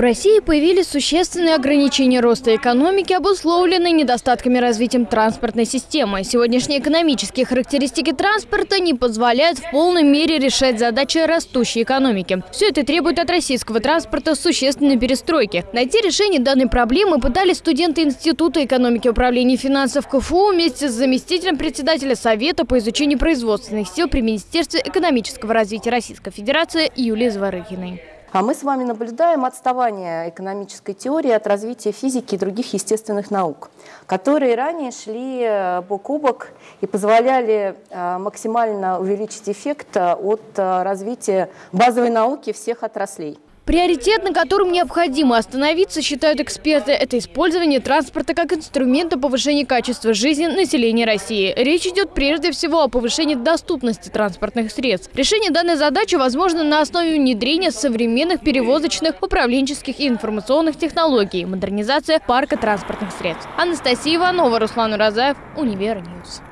В России появились существенные ограничения роста экономики, обусловленные недостатками развития транспортной системы. Сегодняшние экономические характеристики транспорта не позволяют в полной мере решать задачи растущей экономики. Все это требует от российского транспорта существенной перестройки. Найти решение данной проблемы пытались студенты Института экономики и управления финансов КФУ вместе с заместителем председателя Совета по изучению производственных сил при Министерстве экономического развития Российской Федерации Юлией Зворыхиной. А мы с вами наблюдаем отставание экономической теории от развития физики и других естественных наук, которые ранее шли э, бок о бок и позволяли э, максимально увеличить эффект э, от развития базовой науки всех отраслей. Приоритет, на котором необходимо остановиться, считают эксперты, это использование транспорта как инструмента повышения качества жизни населения России. Речь идет прежде всего о повышении доступности транспортных средств. Решение данной задачи возможно на основе внедрения современных перевозочных, управленческих и информационных технологий, модернизация парка транспортных средств. Анастасия Иванова, Руслан Уразаев, Универ News.